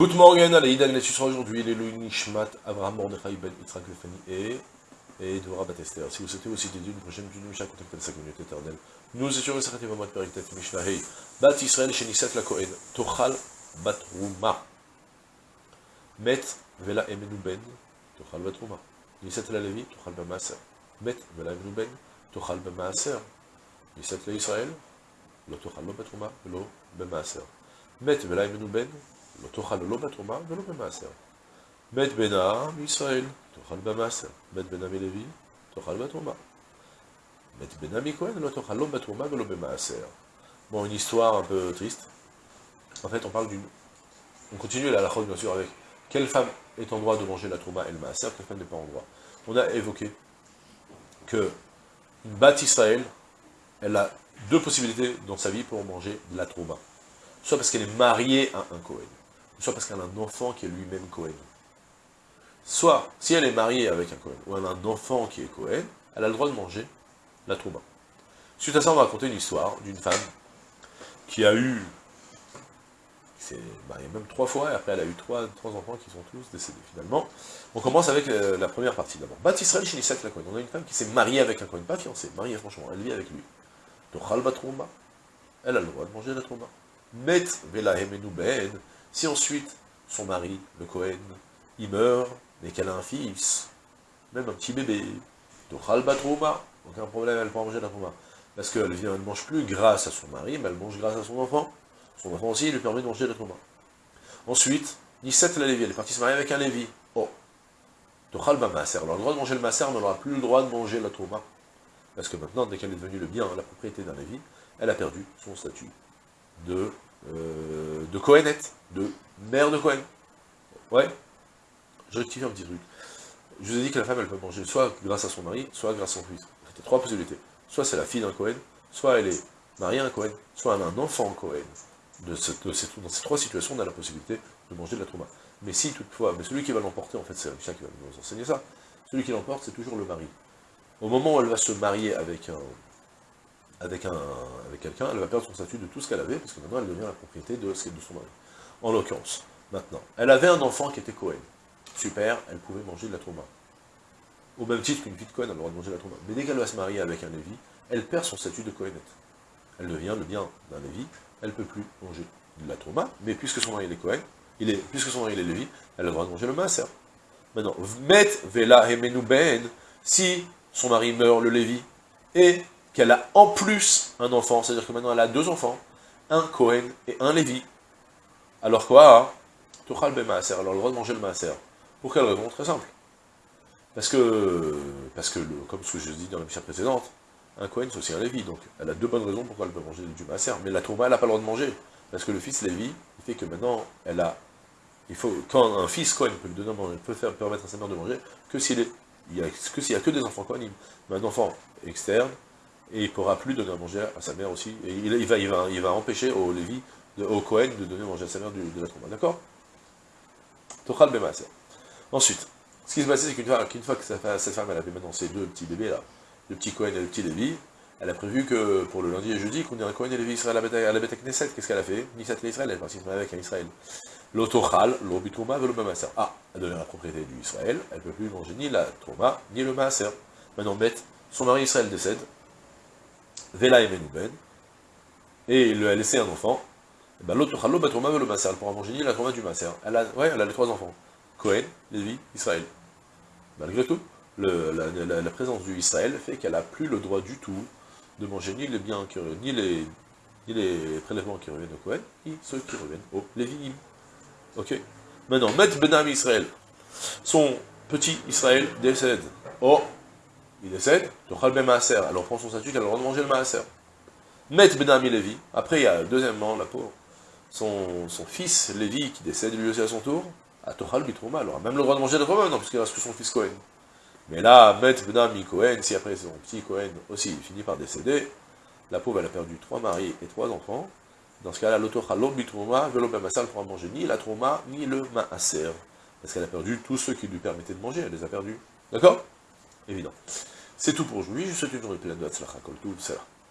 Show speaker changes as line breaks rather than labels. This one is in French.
Good morning, Aleïda, il sera aujourd'hui les Nishmat, Abraham Mordechai Ben Lefani et, et Dora Batester. Si vous souhaitez aussi une prochaine Mishnah, contactez la 5 minutes éternelle. Nous étions le Mishnah Hei. Bat Israël la Kohen, Tochal Bat. Met Vela Emenu Ben, Tochal Bat la Levi, Tochal Ben Maaser. Met Vela Emenu Ben, Tochal Ben Maaser. La Israël, Lo Tochal Bat Lo Ben Maaser. Met Vela Emenu Ben, לא תאכל לא בתרומה ולא במעשר. מת בנה מישראל, תאכל במעשר. מת בנה מלוי, תאכל בתרומה. מת bena מכהן, לא תאכל לא בתרומה ולא במעשר. Bon, une histoire un peu triste. En fait, on parle d'une... On continue la halachot, bien sûr, avec quelle femme est en droit de manger la trouma et le maaser, quelle femme n'est pas en droit. On a évoqué que une bat Israël, elle a deux possibilités dans sa vie pour manger de la trouma. Soit parce qu'elle est mariée à un Kohen, soit parce qu'elle a un enfant qui est lui-même Cohen. Soit, si elle est mariée avec un Cohen, ou elle a un enfant qui est Cohen, elle a le droit de manger la trouba. Suite à ça, on va raconter une histoire d'une femme qui a eu, s'est mariée même trois fois, et après elle a eu trois, enfants qui sont tous décédés finalement. On commence avec euh, la première partie d'abord. Bat Israël Shinissak la Cohen. On a une femme qui s'est mariée avec un Cohen, pas fiancée, mariée franchement, elle vit avec lui. Batrouma, elle a le droit de manger la trouba. Met Vela Ben, si ensuite, son mari, le Cohen, il meurt, mais qu'elle a un fils, même un petit bébé, Tochal Batrouma, aucun problème, elle peut manger la trouma. Parce qu'elle vient, elle ne mange plus grâce à son mari, mais elle mange grâce à son enfant. Son enfant aussi lui permet de manger la trouma. Ensuite, Nisset la Lévi, elle est partie se marier avec un Lévi. Oh, Tochal Bamaser, elle a le droit de manger le Maser, mais elle n'aura plus le droit de manger la trouma. Parce que maintenant, dès qu'elle est devenue le bien, la propriété d'un Lévi, elle a perdu son statut de euh, de Cohenette, de mère de Cohen. Ouais, je rectifie un petit truc. Je vous ai dit que la femme, elle peut manger soit grâce à son mari, soit grâce à son fils. C'était trois possibilités. Soit c'est la fille d'un Cohen, soit elle est mariée à un Cohen, soit elle a un enfant Cohen. De, dans ces trois situations, on a la possibilité de manger de la trauma. Mais si toutefois, mais celui qui va l'emporter, en fait, c'est Richard qui va nous enseigner ça, celui qui l'emporte, c'est toujours le mari. Au moment où elle va se marier avec un, avec, un, avec quelqu'un, elle va perdre son statut de tout ce qu'elle avait, parce que maintenant elle devient la propriété de, son mari. En l'occurrence, maintenant, elle avait un enfant qui était Cohen. Super, elle pouvait manger de la trauma. Au même titre qu'une de Cohen a le droit de la trauma. Mais dès qu'elle va se marier avec un Lévi, elle perd son statut de Cohenette. Elle devient le bien d'un Lévi, elle ne peut plus manger de la trauma, mais puisque son mari est Cohen, il est, puisque son mari est Lévi, elle a le droit de manger le maaser. Maintenant, Vmet Vela Ben, si son mari meurt, le Lévi, et qu'elle a en plus un enfant, c'est-à-dire que maintenant elle a deux enfants, un Cohen et un Lévi. Alors quoi Tuchal Maaser, elle a le droit de manger le Maaser. Pour quelle raison? Très simple. Parce que, parce que comme ce que je dis dans la mission précédente, un Cohen c'est aussi un Lévi, donc elle a deux bonnes raisons pourquoi elle peut manger du Maaser. Mais la Touma, elle n'a pas le droit de manger. Parce que le fils Lévi, il fait que maintenant, elle a... Il faut, quand un fils Cohen peut, donner, peut faire, permettre à sa mère de manger, que s'il est... Il y a, que n'y a que des enfants Cohen, mais un enfant externe, et il ne pourra plus donner à manger à sa mère aussi. Et il, va, empêcher au Lévi, au Cohen, de donner à manger à sa mère de, la trauma. D'accord? Tochal Bemaser. Ensuite, ce qui se passe, c'est qu'une fois, fois, que cette femme, avait maintenant ses deux petits bébés là, le petit Cohen et le petit Lévi, elle a prévu que pour le lundi et jeudi, qu'on ait un Cohen et Lévi Israël à la bête Knesset. Qu'est-ce qu'elle a fait? Nisat l'Israël, elle est partie marier avec un Israël. L'Otochal, l'Obitouma, le Maaser. Ah, elle devient la propriété du Israël, elle ne peut plus manger ni la Trouma, ni le Maaser. Maintenant, bête, son mari Israël décède, Vela et Menouben, et il a laissé un enfant, et ben l'autre Chalo Batrouma le Maser, elle pourra manger ni la Trouma du Maser. Elle a, ouais, elle a les trois enfants, Cohen, Lévi, Israël. Malgré tout, la, présence du Israël fait qu'elle n'a plus le droit du tout de manger ni les biens ni les, ni les prélèvements qui reviennent au Cohen, ni ceux qui reviennent au Lévi. Ok Maintenant, Met Benam Israël, son petit Israël décède. Oh, il décède, Tochal ben Maaser, alors prend son statut qu'elle a le droit de manger le Maaser. Met Benami Lévi, après il y a deuxièmement la pauvre, son, fils Lévi qui décède lui aussi à son tour, à Tochal Bitrouma, elle aura même le droit de manger le Trouma, non, puisqu'il reste que son fils Cohen. Mais là, Met Benami Cohen, si après son petit Cohen aussi finit par décéder, la pauvre elle a perdu trois maris et trois enfants, dans ce cas-là, l'autochal bitrouma, velo ben Maaser, elle pourra manger ni la Trouma, ni le Maaser, parce qu'elle a perdu tous ceux qui lui permettaient de manger, elle les a perdus. D'accord? Évident. C'est tout pour aujourd'hui, je vous souhaite une journée pleine de Hatzlacha, tout,